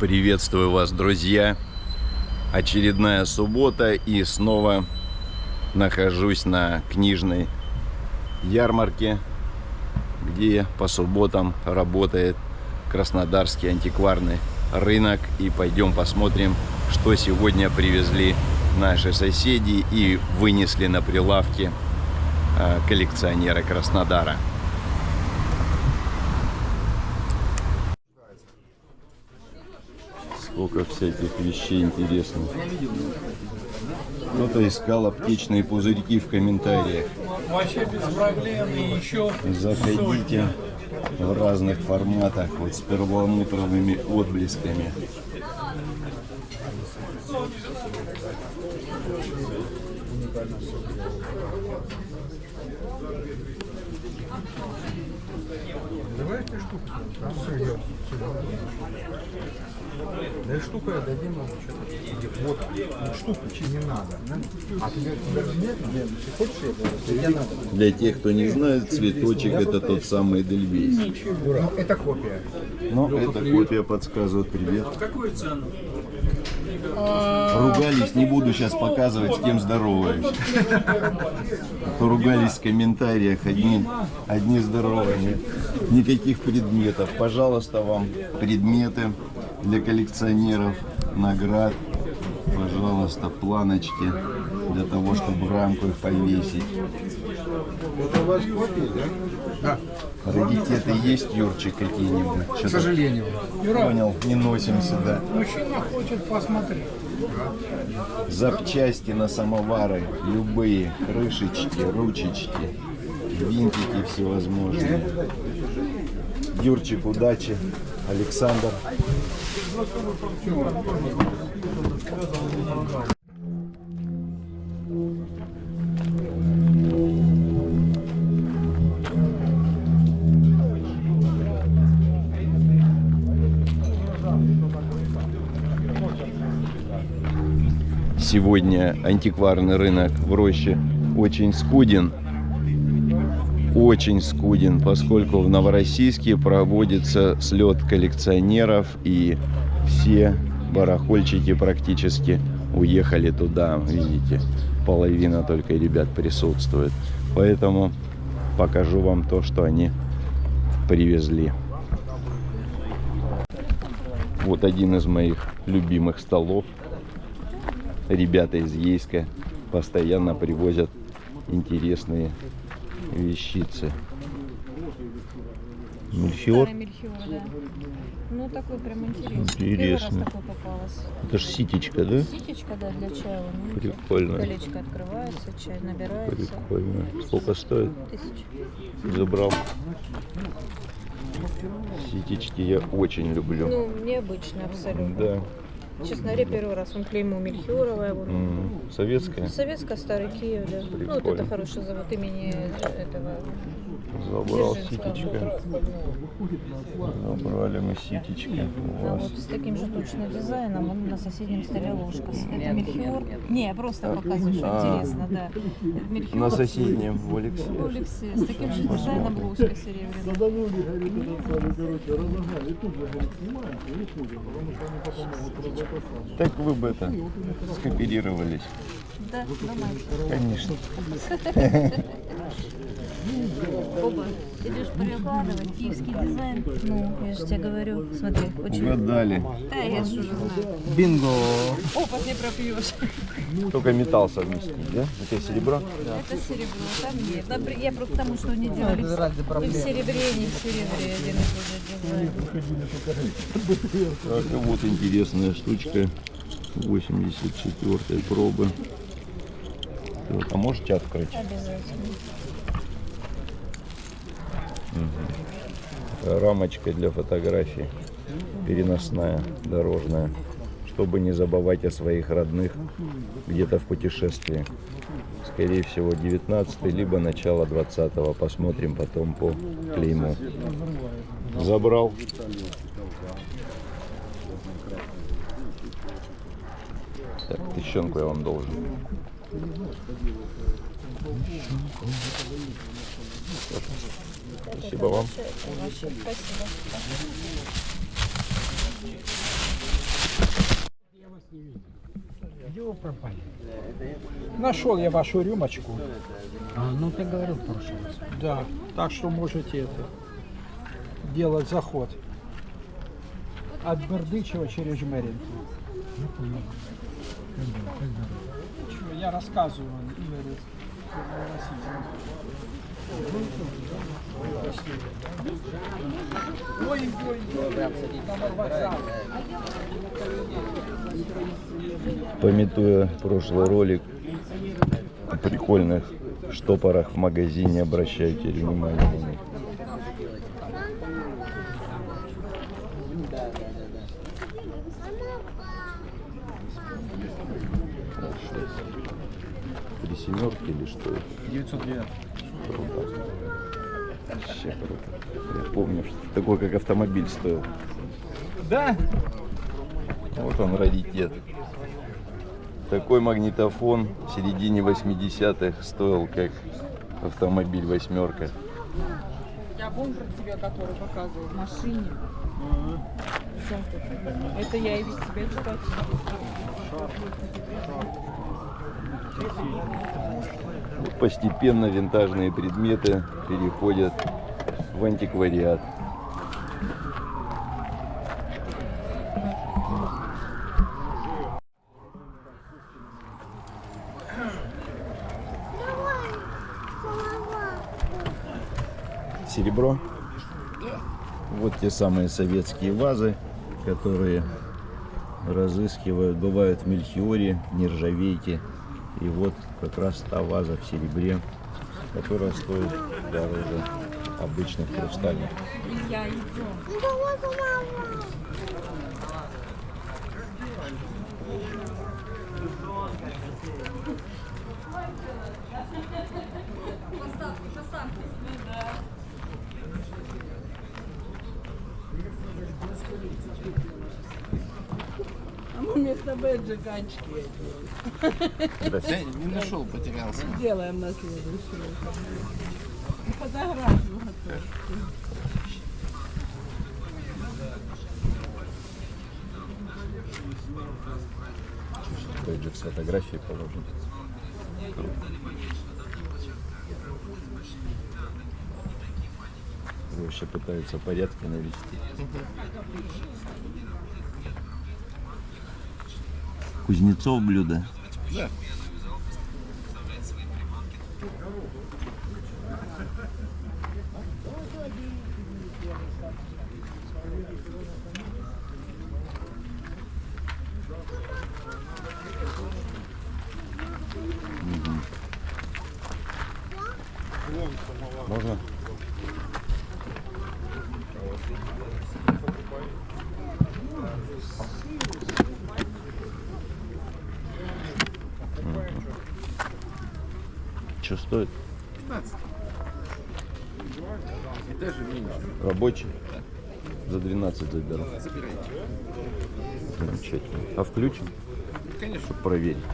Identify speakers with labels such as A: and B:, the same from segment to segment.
A: Приветствую вас, друзья! Очередная суббота и снова нахожусь на книжной ярмарке, где по субботам работает Краснодарский антикварный рынок. И пойдем посмотрим, что сегодня привезли наши соседи и вынесли на прилавки а, коллекционеры Краснодара. Сколько всяких вещей интересных. Кто-то искал аптечные пузырьки в комментариях.
B: Вообще без проблем и еще
A: Заходите в разных форматах, вот с перламутровыми отблесками.
C: Давайте штуку. Да, все, идем. Да я дадим вам что-то. Вот, ну, штуку чи не надо. А тебе нет? Нет, хочешь, я тебе надо.
A: Для тех, кто не знает, цветочек это тот самый Эдельвейс.
C: Ну, это копия.
A: Но эта копия подсказывает привет.
B: какую цену?
A: Ругались, не буду сейчас показывать, с кем здороваюсь. А ругались в комментариях, одни, одни здоровыми. Никаких предметов. Пожалуйста, вам предметы для коллекционеров, наград. Пожалуйста, планочки для того, чтобы в рамку их повесить.
C: Это ваш копия, да? Да,
A: Раритеты есть, Юрчик, какие-нибудь?
C: к сожалению.
A: понял, не носим сюда.
B: Мужчина хочет посмотреть.
A: Запчасти на самовары, любые, крышечки, ручечки, винтики всевозможные. Юрчик, удачи. Александр. Сегодня антикварный рынок в Роще очень скуден. Очень скуден, поскольку в Новороссийске проводится слет коллекционеров и все барахольчики практически уехали туда. Видите, половина только ребят присутствует. Поэтому покажу вам то, что они привезли. Вот один из моих любимых столов ребята из Ейска постоянно привозят интересные вещицы. Мельхиор?
D: Старый мельхиор, да. Ну, такой прям интересный.
A: Интересно.
D: Первый раз такой попалась.
A: Это ж ситечка, да?
D: Ситечка, да, для чая. вот видите.
A: Прикольно.
D: Колечко открывается, чай набирается.
A: Прикольно. Сколько стоит?
D: Тысяч.
A: Забрал. Ситечки я очень люблю.
D: Ну, необычно абсолютно.
A: Да.
D: Честно говоря, первый раз. Он клеймо Мельхиоровая. Вот.
A: М, Советская.
D: Советская, Старый Киев, да. Ну, вот
A: Прикольно.
D: это хороший завод имени этого.
A: Забрал ситечка. Забрали мы ситечки у
D: А
A: вас.
D: вот с таким же точно дизайном он на соседнем столе ложка. Это Мельхиор. Не, я просто показываю, что
A: А.
D: интересно, да. Мельхиор.
A: На соседнем в Алексе.
D: Олексе. С таким же дизайном ложка серебряная.
A: Так вы бы это скооперировались.
D: Да, нормально.
A: Конечно.
D: Оба. Идешь перекладывать, киевский дизайн. Ну, я же тебе говорю, смотри, очень...
A: Угадали.
D: Да, я же уже знаю.
C: Бинго.
D: Опыт не пропьешь.
A: Только металл совместить, да? Это серебро?
D: Это серебро, там нет. Там при- Я просто к тому, что они делали в, и в серебре, и не в серебре один и тот же дизайн.
A: Так, вот интересная штучка 84 пробы. Так, а можете открыть?
D: Обязательно.
A: Рамочка для фотографий. Переносная, дорожная. Чтобы не забывать о своих родных где-то в путешествии. Скорее всего 19 либо начало 20 -го. Посмотрим потом по клейму. Забрал. Так, тыщенку я вам должен. Спасибо вам.
D: Спасибо.
B: Где вы пропали? Нашел я вашу рюмочку.
E: А, ну ты говорил в прошлый раз.
B: Да, так что можете это делать заход. От Бердычева через Жмеринку.
E: Ну понял. Как дела? Как дела?
B: Чё, Я рассказываю Игорю. Ой, ой, вокзал.
A: Пометуя прошлый ролик о прикольных штопорах в магазине, обращайте внимание на них. Три семерки или что? 909. Вообще круто. Я помню, что такой как автомобиль стоил.
B: Да?
A: Вот он раритет. Такой магнитофон в середине 80-х стоил как автомобиль восьмерка.
F: Я помню про тебя, который показывал в машине. Это? Я и без тебя читать.
A: Постепенно винтажные предметы переходят в антиквариат. Серебро. Вот те самые советские вазы, которые разыскивают. Бывают в мельхиоре, нержавейке. И вот как раз та ваза в серебре, которая стоит дороже обычных хрустальных.
F: Илья, идем. А мы вместо бэджа ганчики
G: Не нашел, потерялся.
F: делаем на следующую. Фотографию готовь.
A: Бейджик с фотографией положим. Вообще пытаются порядки навести. Кузнецов блюдо.
G: Да.
A: Можно? Что стоит?
G: 15. И даже меньше.
A: Рабочий? За 12 заберу.
G: Забирайте.
A: Замечательно. А включим?
G: Конечно.
A: Чтобы проверить.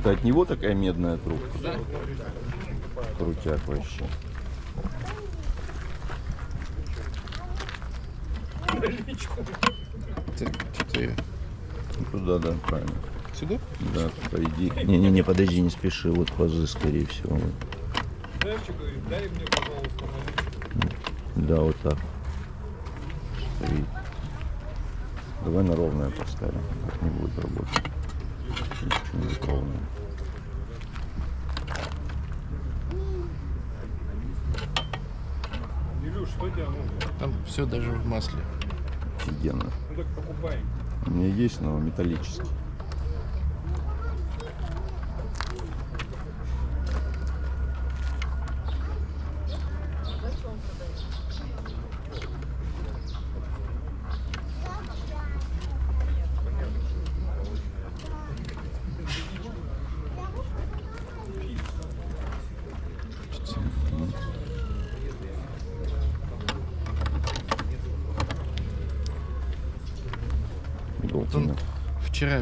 A: Это от него такая медная трубка?
G: Да.
A: Крутяк вообще.
G: Так, что-то я...
A: Ну, Туда, да, правильно.
G: Сюда?
A: Да, по идее. Не-не-не, подожди, не спеши. Вот пазы, скорее всего. вот. Да, вот так. Стоит. Давай на ровное поставим. Так не будет работать. Ничего не будет ровное.
G: Там все даже в масле.
A: Офигенно. У меня есть, но металлический.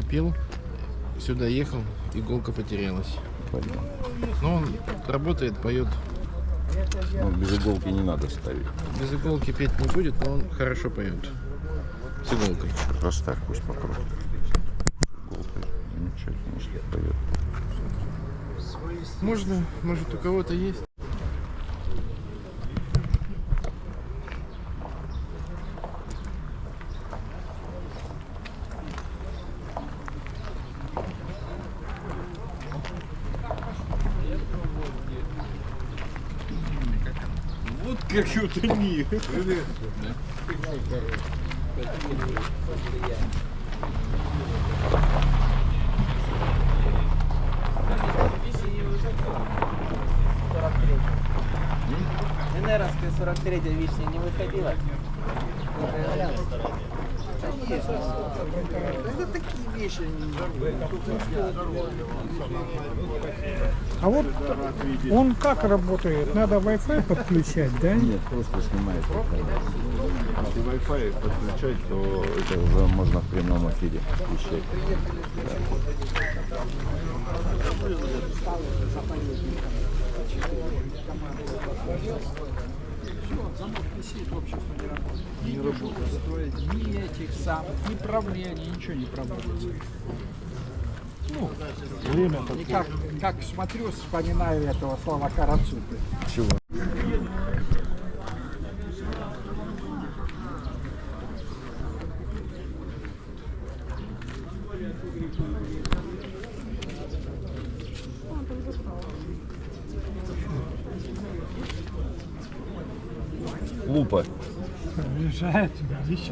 G: Вчера пил, сюда ехал, иголка потерялась.
A: Блин.
G: Но он работает, поет.
A: Ну, без иголки не надо ставить.
G: Без иголки петь не будет, но он хорошо поет. С иголкой.
A: Просто так пусть покрутит. Что книжки поет?
G: Можно, может у кого-то есть.
H: Энеровская 43 вишня не выходила?
B: А вот он как работает? Надо Wi-Fi подключать, да?
A: Нет, просто снимает. Если Wi-Fi подключать, то это уже можно в прямом эфире вещать.
B: Замок висит, общество не работает. Ни не строить, ни этих самых, ни правления, ничего не проводится. Ну, время И как, как смотрю, вспоминаю этого слова Карацупы.
A: Чего? Лупа.
B: Приезжает, видишь?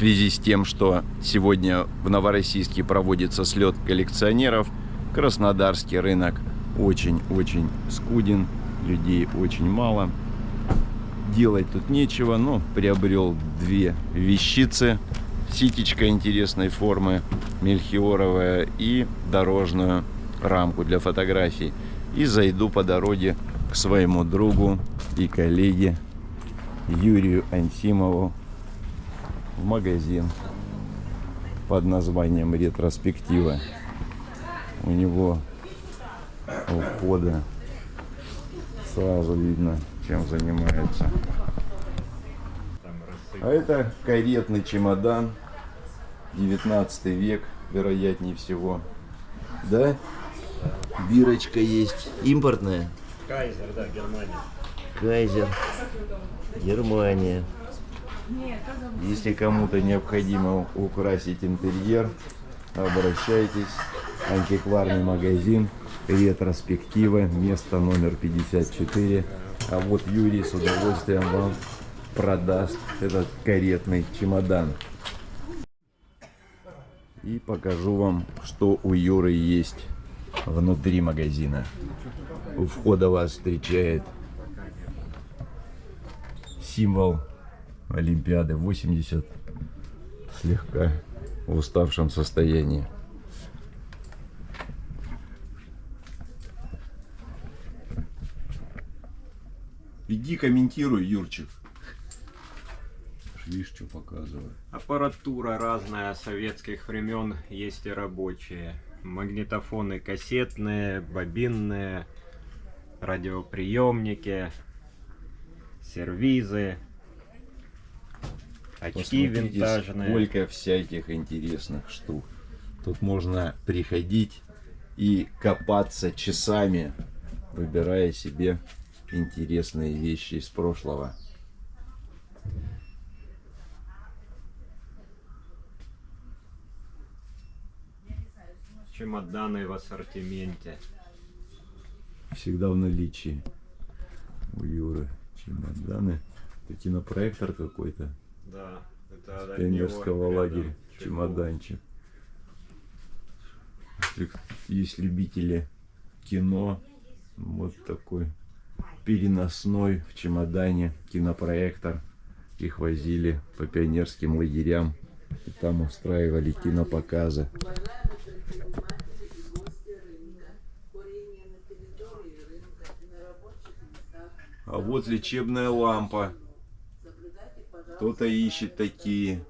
A: Связи с тем, что сегодня в Новороссийске проводится слет коллекционеров, Краснодарский рынок очень-очень скуден, людей очень мало. Делать тут нечего, но приобрел две вещицы. Ситечка интересной формы, мельхиоровая и дорожную рамку для фотографий. И зайду по дороге к своему другу и коллеге Юрию Ансимову в магазин под названием ретроспектива. У него у входа сразу видно, чем занимается. А это каретный чемодан, 19 век, вероятнее всего. Да? Бирочка есть. Импортная?
I: Кайзер, да, Германия.
A: Кайзер. Германия. Если кому-то необходимо украсить интерьер, обращайтесь. Антикварный магазин, ретроспектива, место номер 54. А вот Юрий с удовольствием вам продаст этот каретный чемодан. И покажу вам, что у Юры есть внутри магазина. У входа вас встречает символ Олимпиады 80 слегка в уставшем состоянии. Иди комментируй, Юрчик. Видишь, что показываю.
I: Аппаратура разная советских времен, есть и рабочие. Магнитофоны кассетные, бобинные, радиоприемники, сервизы, очки
A: Посмотрите,
I: винтажные.
A: сколько всяких интересных штук. Тут можно приходить и копаться часами, выбирая себе интересные вещи из прошлого.
I: Чемоданы в ассортименте.
A: Всегда в наличии у Юры чемоданы. Это кинопроектор какой-то.
I: Да, это от
A: пионерского
I: него
A: лагеря
I: чехол.
A: чемоданчик. Есть любители кино, вот такой переносной в чемодане кинопроектор. Их возили по пионерским лагерям. И там устраивали кинопоказы. А вот лечебная лампа. Кто-то ищет такие.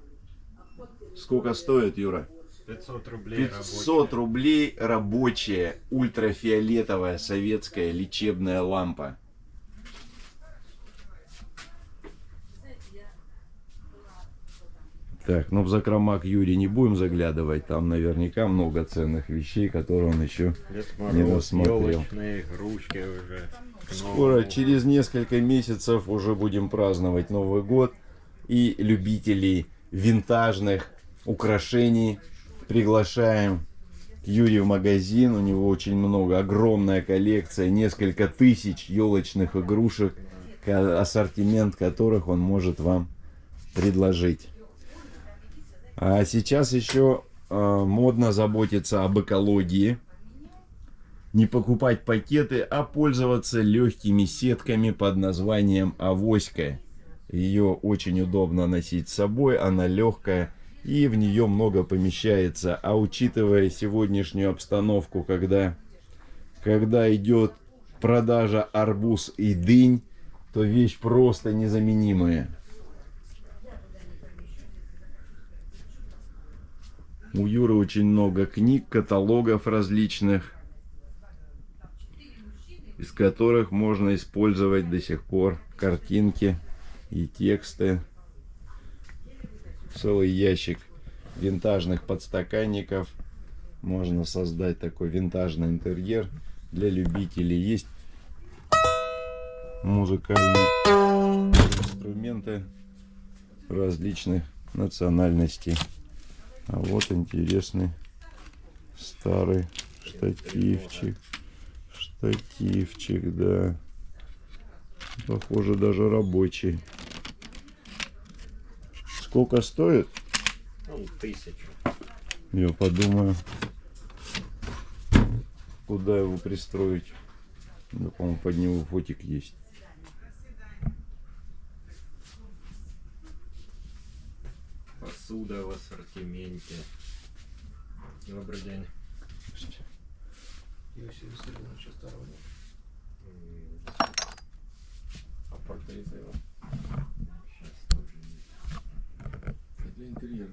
A: Сколько стоит, Юра?
I: 500 рублей
A: 500 рублей рабочая ультрафиолетовая советская лечебная лампа. Так, ну в закрома к Юре не будем заглядывать. Там наверняка много ценных вещей, которые он еще
I: Дед
A: не
I: Мороз, елочные игрушки уже.
A: Скоро, через несколько месяцев, уже будем праздновать Новый год. И любителей винтажных украшений приглашаем Юре в магазин. У него очень много, огромная коллекция, несколько тысяч елочных игрушек, ассортимент которых он может вам предложить. А сейчас еще э, модно заботиться об экологии не покупать пакеты, а пользоваться легкими сетками под названием авоська. Ее очень удобно носить с собой, она легкая и в нее много помещается. А учитывая сегодняшнюю обстановку, когда, когда идет продажа арбуз и дынь, то вещь просто незаменимая. У Юры очень много книг, каталогов различных из которых можно использовать до сих пор картинки и тексты. Целый ящик винтажных подстаканников. Можно создать такой винтажный интерьер для любителей. Есть музыкальные инструменты различных национальностей. А вот интересный старый штативчик. Штативчик, да. Похоже, даже рабочий. Сколько стоит?
I: Ну, тысячу.
A: Я подумаю, куда его пристроить. Да, по-моему, под него фотик есть.
I: Посуда в ассортименте. Добрый день.
C: Иосиф нет.
I: М,
C: А портреты его?
I: щас тоже нет.
C: Для интерьера.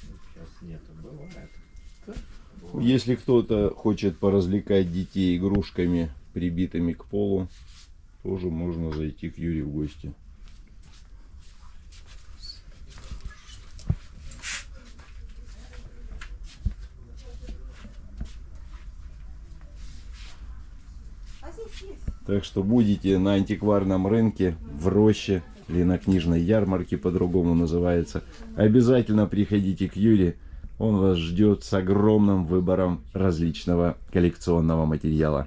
I: Сейчас нету. Бывает.
A: Если кто-то хочет поразвлекать детей игрушками, прибитыми к полу, тоже можно зайти к Юре в гости. Так что будете на антикварном рынке, в роще или на книжной ярмарке по-другому называется, обязательно приходите к Юре. Он вас ждет с огромным выбором различного коллекционного материала.